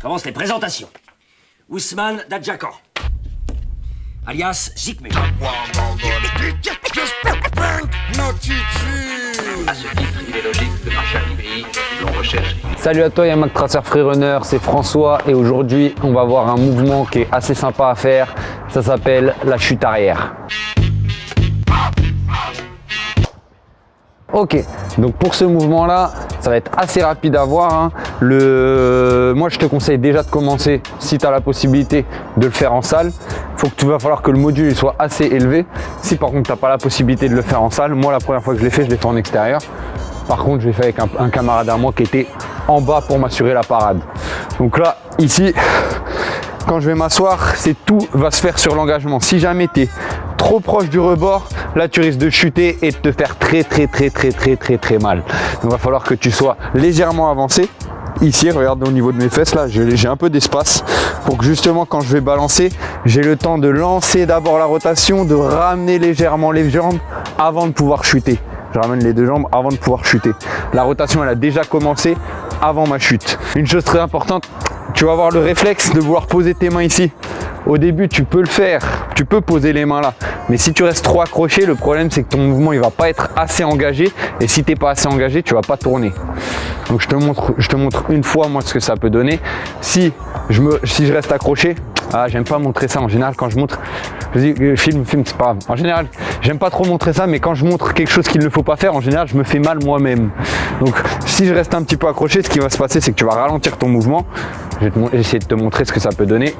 commence les présentations. Ousmane Dadjakan, alias Zikme. Salut à toi Yamak Tracer Freerunner, c'est François et aujourd'hui on va voir un mouvement qui est assez sympa à faire, ça s'appelle la chute arrière. Ok, donc pour ce mouvement là, ça va être assez rapide à voir. hein. Le... Moi je te conseille déjà de commencer, si tu as la possibilité de le faire en salle. Faut que tu vas falloir que le module soit assez élevé. Si par contre tu n'as pas la possibilité de le faire en salle, moi la première fois que je l'ai fait, je l'ai fait en extérieur. Par contre, je l'ai fait avec un, un camarade à moi qui était en bas pour m'assurer la parade. Donc là, ici, quand je vais m'asseoir, c'est tout va se faire sur l'engagement. Si jamais tu es trop proche du rebord, là tu risques de chuter et de te faire très très très très très très très mal. Donc il va falloir que tu sois légèrement avancé. Ici, regarde au niveau de mes fesses là, j'ai un peu d'espace pour que justement quand je vais balancer, j'ai le temps de lancer d'abord la rotation, de ramener légèrement les jambes avant de pouvoir chuter. Je ramène les deux jambes avant de pouvoir chuter. La rotation, elle a déjà commencé avant ma chute. Une chose très importante, tu vas avoir le réflexe de vouloir poser tes mains ici. Au début, tu peux le faire, tu peux poser les mains là. Mais si tu restes trop accroché, le problème c'est que ton mouvement il va pas être assez engagé. Et si tu n'es pas assez engagé, tu vas pas tourner. Donc je te montre, une fois moi ce que ça peut donner. Si je reste accroché, ah, j'aime pas montrer ça en général quand je montre. Je dis euh, film, film, c'est pas grave. En général, j'aime pas trop montrer ça, mais quand je montre quelque chose qu'il ne faut pas faire, en général, je me fais mal moi-même. Donc si je reste un petit peu accroché, ce qui va se passer, c'est que tu vas ralentir ton mouvement. Je vais essayer de te montrer ce que ça peut donner.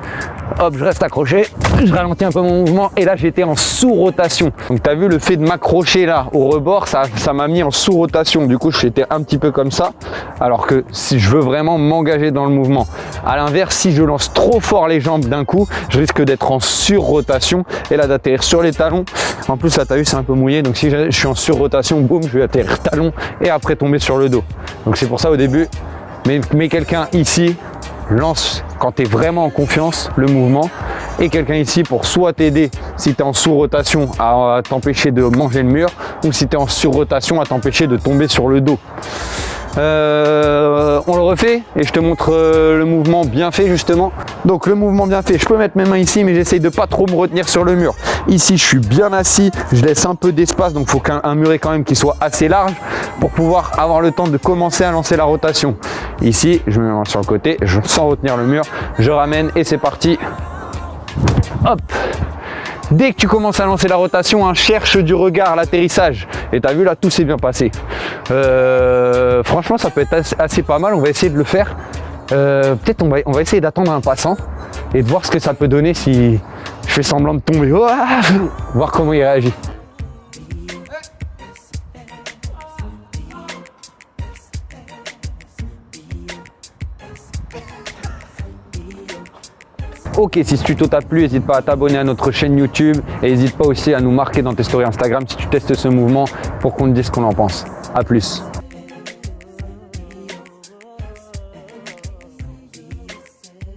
Hop, je reste accroché, je ralentis un peu mon mouvement et là j'étais en sous-rotation. Donc tu as vu le fait de m'accrocher là au rebord, ça ça m'a mis en sous-rotation. Du coup, j'étais un petit peu comme ça. Alors que si je veux vraiment m'engager dans le mouvement. À l'inverse, si je lance trop fort les jambes d'un coup, je risque d'être en sur-rotation et là d'atterrir sur les talons. En plus, là, as vu, c'est un peu mouillé. Donc si je suis en sur-rotation, boum, je vais atterrir talon et après tomber sur le dos. Donc c'est pour ça au début, mais, quelqu'un ici lance quand tu es vraiment en confiance le mouvement et quelqu'un ici pour soit t'aider si tu es en sous-rotation à t'empêcher de manger le mur ou si tu es en sur-rotation à t'empêcher de tomber sur le dos. Euh, on le refait et je te montre euh, le mouvement bien fait justement. Donc le mouvement bien fait, je peux mettre mes mains ici mais j'essaye de pas trop me retenir sur le mur. Ici je suis bien assis, je laisse un peu d'espace donc il faut qu'un un muret quand même qui soit assez large pour pouvoir avoir le temps de commencer à lancer la rotation. Ici je me mets sur le côté, je, sans retenir le mur, je ramène et c'est parti. Hop Dès que tu commences à lancer la rotation, hein, cherche du regard l'atterrissage. Et tu as vu là, tout s'est bien passé. Euh, franchement, ça peut être assez, pas mal. On va essayer de le faire. Euh, Peut-être on va, essayer d'attendre un passant et de voir ce que ça peut donner si je fais semblant de tomber. Voir comment il réagit. Ok, si ce tuto t'a plu, n'hésite pas à t'abonner à notre chaîne YouTube et n'hésite pas aussi à nous marquer dans tes stories Instagram si tu testes ce mouvement pour qu'on te dise ce qu'on en pense. A plus